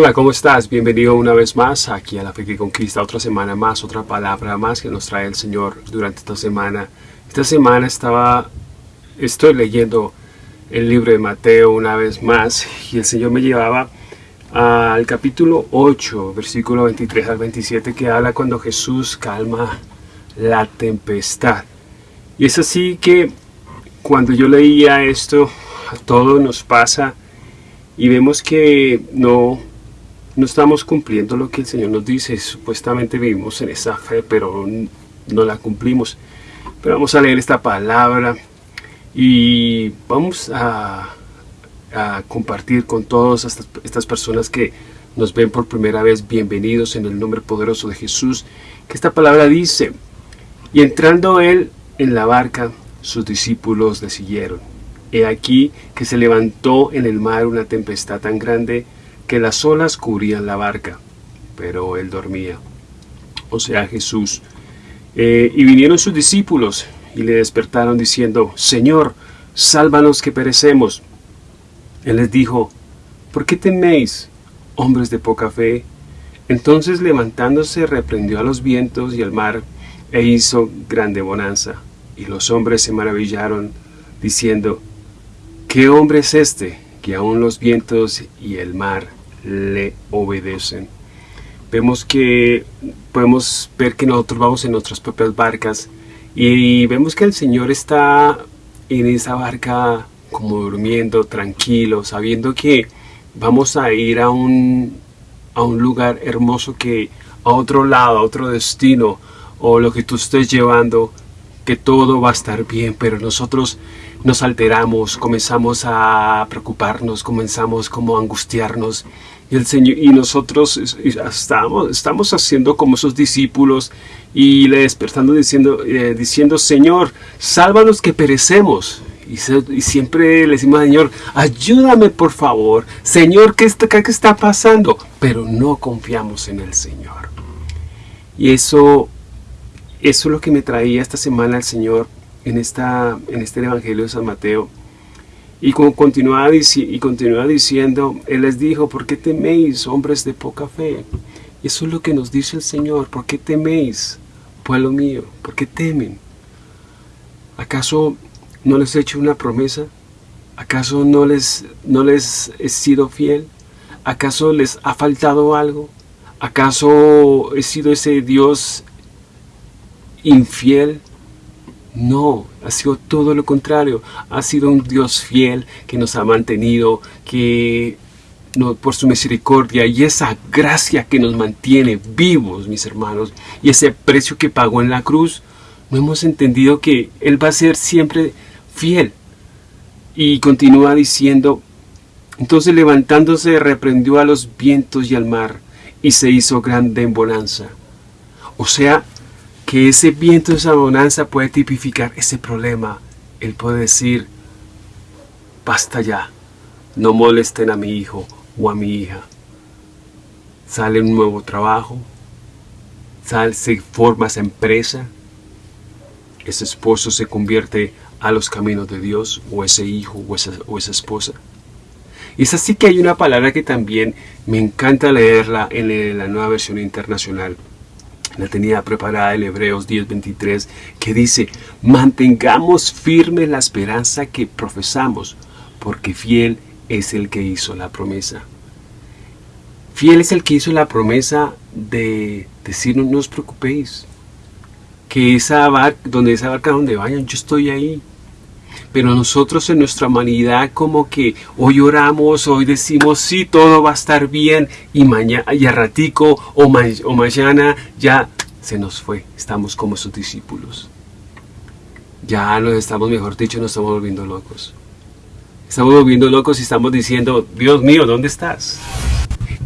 Hola, ¿cómo estás? Bienvenido una vez más aquí a La Fe que Conquista, otra semana más, otra palabra más que nos trae el Señor durante esta semana. Esta semana estaba, estoy leyendo el libro de Mateo una vez más y el Señor me llevaba al capítulo 8, versículo 23 al 27 que habla cuando Jesús calma la tempestad. Y es así que cuando yo leía esto, a todos nos pasa y vemos que no no estamos cumpliendo lo que el Señor nos dice. Supuestamente vivimos en esa fe, pero no la cumplimos. Pero vamos a leer esta palabra y vamos a, compartir con todas estas, estas personas que nos ven por primera vez, bienvenidos en el nombre poderoso de Jesús, que esta palabra dice, y entrando él en la barca, sus discípulos le siguieron. He aquí que se levantó en el mar una tempestad tan grande que las olas cubrían la barca, pero él dormía. O sea, Jesús. Eh, y vinieron sus discípulos y le despertaron diciendo, Señor, sálvanos que perecemos. Él les dijo, ¿por qué teméis, hombres de poca fe? Entonces levantándose reprendió a los vientos y al mar e hizo grande bonanza. Y los hombres se maravillaron, diciendo, ¿qué hombre es este que aun los vientos y el mar le obedecen. Vemos que podemos ver que nosotros vamos en nuestras propias barcas y vemos que el Señor está en esa barca como durmiendo, tranquilo, sabiendo que vamos a ir a un, a un lugar hermoso que a otro lado, a otro destino, o lo que tú estés llevando, que todo va a estar bien, pero nosotros nos alteramos, comenzamos a preocuparnos, comenzamos como a angustiarnos y, el Señor, y nosotros estamos, estamos haciendo como esos discípulos y le despertando diciendo, eh, diciendo Señor, sálvanos que perecemos. Y, siempre le decimos, Señor, ayúdame por favor. Señor, ¿qué está, ¿qué está pasando? Pero no confiamos en el Señor. Y eso, eso es lo que me traía esta semana el Señor en, esta, en este Evangelio de San Mateo y como continuaba, y continúa diciendo, Él les dijo, ¿por qué teméis, hombres de poca fe? Eso es lo que nos dice el Señor, ¿por qué teméis, pueblo mío? ¿Por qué temen? ¿Acaso no les he hecho una promesa? ¿Acaso no les, no les he sido fiel? ¿Acaso les ha faltado algo? ¿Acaso he sido ese Dios infiel? No, ha sido todo lo contrario. Ha sido un Dios fiel que nos ha mantenido, que por su misericordia y esa gracia que nos mantiene vivos, mis hermanos, y ese precio que pagó en la cruz, no hemos entendido que Él va a ser siempre fiel. Y continúa diciendo, entonces levantándose reprendió a los vientos y al mar, y se hizo grande en bonanza. O sea, que ese viento, esa bonanza puede tipificar ese problema. Él puede decir, basta ya, no molesten a mi hijo o a mi hija. Sale un nuevo trabajo, sale, se forma esa empresa, ese esposo se convierte a los caminos de Dios, o ese hijo o esa, o esa esposa. Y es así que hay una palabra que también me encanta leerla en la nueva versión internacional la tenía preparada el Hebreos 10:23, que dice, mantengamos firme la esperanza que profesamos, porque fiel es el que hizo la promesa. Fiel es el que hizo la promesa de decirnos, no os preocupéis, que esa barca, donde esa barca donde vayan, yo estoy ahí, pero nosotros en nuestra humanidad como que hoy oramos, hoy decimos sí, todo va a estar bien y mañana y a ratico o, o mañana ya se nos fue, estamos como sus discípulos. Ya nos estamos, mejor dicho, nos estamos volviendo locos. Estamos volviendo locos y estamos diciendo, Dios mío, ¿dónde estás?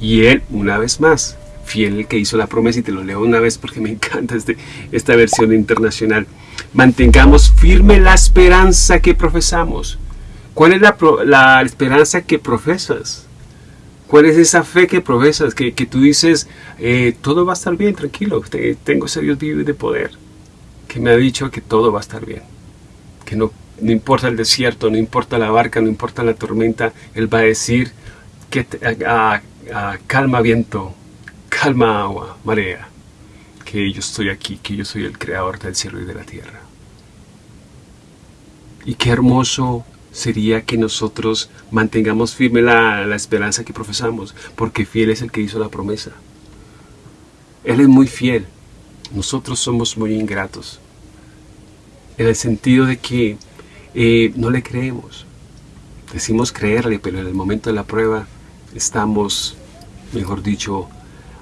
Y Él, una vez más, fiel el que hizo la promesa, y te lo leo una vez porque me encanta este, esta versión internacional. Mantengamos firme la esperanza que profesamos. ¿Cuál es la, la esperanza que profesas? ¿Cuál es esa fe que profesas? Que, que tú dices, eh, todo va a estar bien, tranquilo, tengo ese Dios vivo y de poder, que me ha dicho que todo va a estar bien, que no, no importa el desierto, no importa la barca, no importa la tormenta, Él va a decir que, ah, calma viento, calma agua, marea, que yo estoy aquí, que yo soy el creador del cielo y de la tierra. Y qué hermoso sería que nosotros mantengamos firme la, la, esperanza que profesamos, porque fiel es el que hizo la promesa. Él es muy fiel, nosotros somos muy ingratos, en el sentido de que eh, no le creemos. Decimos creerle, pero en el momento de la prueba estamos, mejor dicho,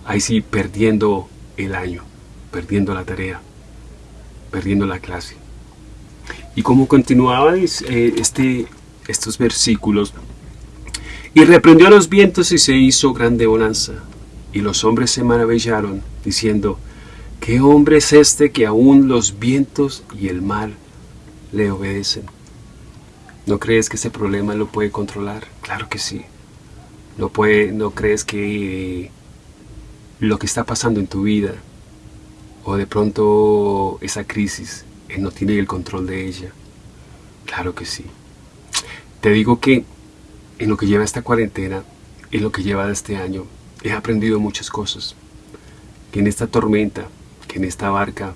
ahí sí perdiendo el año, perdiendo la tarea, perdiendo la clase. Y como continuaba eh, este, estos versículos, y reprendió a los vientos y se hizo grande bonanza. Y los hombres se maravillaron, diciendo, ¿qué hombre es este que aún los vientos y el mar le obedecen? ¿No crees que ese problema lo puede controlar? Claro que sí. ¿No, puede, no crees que lo que está pasando en tu vida o de pronto esa crisis, Él no tiene el control de ella? Claro que sí. Te digo que en lo que lleva esta cuarentena, en lo que lleva este año, he aprendido muchas cosas. Que en esta tormenta, que en esta barca,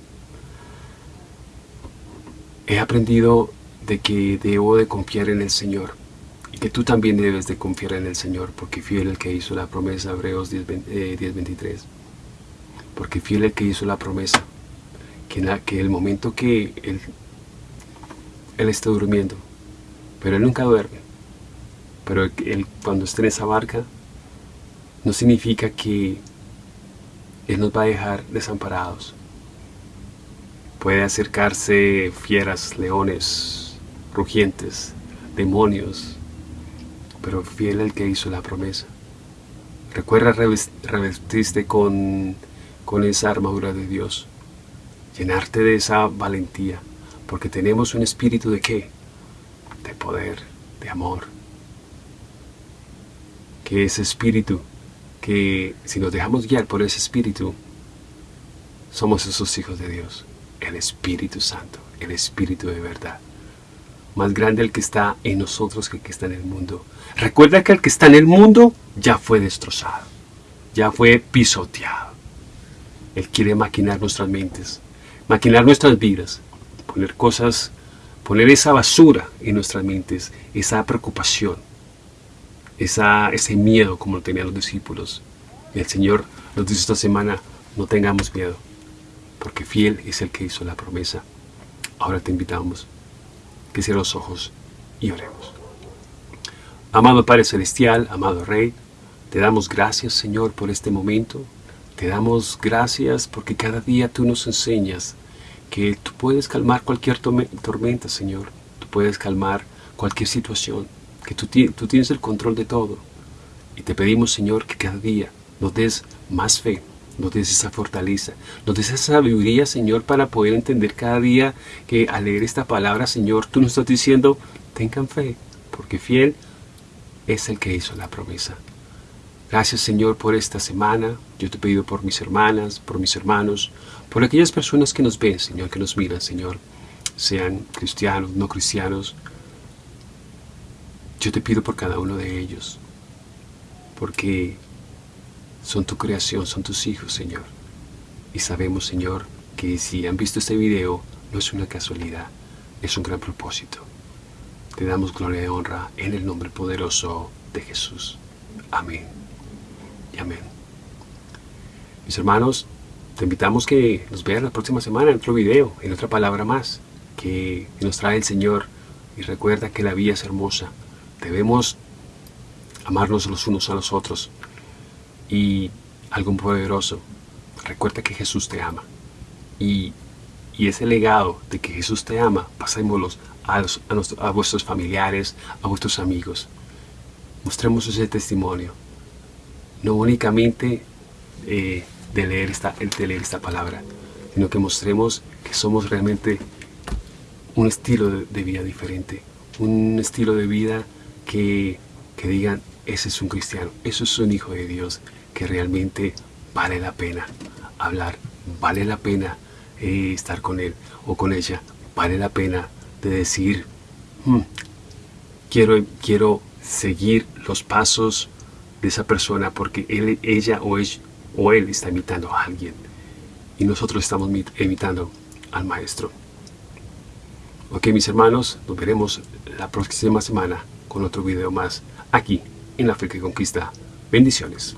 he aprendido de que debo de confiar en el Señor y que tú también debes de confiar en el Señor porque fiel el que hizo la promesa, Hebreos 10.23 eh, porque fiel el que hizo la promesa que, en que el momento que él, él está durmiendo pero Él nunca duerme pero él, cuando esté en esa barca no significa que Él nos va a dejar desamparados puede acercarse fieras, leones, rugientes, demonios, pero fiel el que hizo la promesa. Recuerda revestirte con, con esa armadura de Dios, llenarte de esa valentía, porque tenemos un espíritu de qué? De poder, de amor. Que ese espíritu, que si nos dejamos guiar por ese espíritu, somos esos hijos de Dios, el Espíritu Santo, el Espíritu de verdad más grande el que está en nosotros que el que está en el mundo. Recuerda que el que está en el mundo ya fue destrozado, ya fue pisoteado. Él quiere maquinar nuestras mentes, maquinar nuestras vidas, poner cosas, poner esa basura en nuestras mentes, esa preocupación, esa, ese miedo como lo tenían los discípulos. Y el Señor nos dice esta semana, no tengamos miedo, porque fiel es el que hizo la promesa. Ahora te invitamos que cierre los ojos y oremos. Amado Padre Celestial, amado Rey, te damos gracias, Señor, por este momento. Te damos gracias porque cada día tú nos enseñas que tú puedes calmar cualquier tormenta, Señor. Tú puedes calmar cualquier situación, que tú, tú tienes el control de todo. Y te pedimos, Señor, que cada día nos des más fe, nos des esa fortaleza, nos des esa sabiduría, Señor, para poder entender cada día que al leer esta palabra, Señor, tú nos estás diciendo, tengan fe, porque fiel es el que hizo la promesa. Gracias, Señor, por esta semana. Yo te he pedido por mis hermanas, por mis hermanos, por aquellas personas que nos ven, Señor, que nos miran, Señor, sean cristianos, no cristianos. Yo te pido por cada uno de ellos, porque son tu creación, son tus hijos, Señor. Y sabemos, Señor, que si han visto este video, no es una casualidad, es un gran propósito. Te damos gloria y honra en el nombre poderoso de Jesús. Amén y amén. Mis hermanos, te invitamos que nos vean la próxima semana en otro video, en otra palabra más, que nos trae el Señor. Y recuerda que la vida es hermosa. Debemos amarnos los unos a los otros y algo poderoso. Recuerda que Jesús te ama. Y, ese legado de que Jesús te ama, pasémoslo a, a, vuestros familiares, a vuestros amigos. Mostremos ese testimonio. No únicamente eh, de, leer esta, de leer esta palabra, sino que mostremos que somos realmente un estilo de, vida diferente. Un estilo de vida que, que digan, ese es un cristiano, eso es un hijo de Dios, que realmente vale la pena hablar, vale la pena eh, estar con él o con ella, vale la pena de decir, hmm, quiero, quiero seguir los pasos de esa persona porque él, ella o, él, o él está imitando a alguien y nosotros estamos imitando al maestro. Ok mis hermanos, nos veremos la próxima semana con otro video más aquí en la Fe que Conquista. Bendiciones.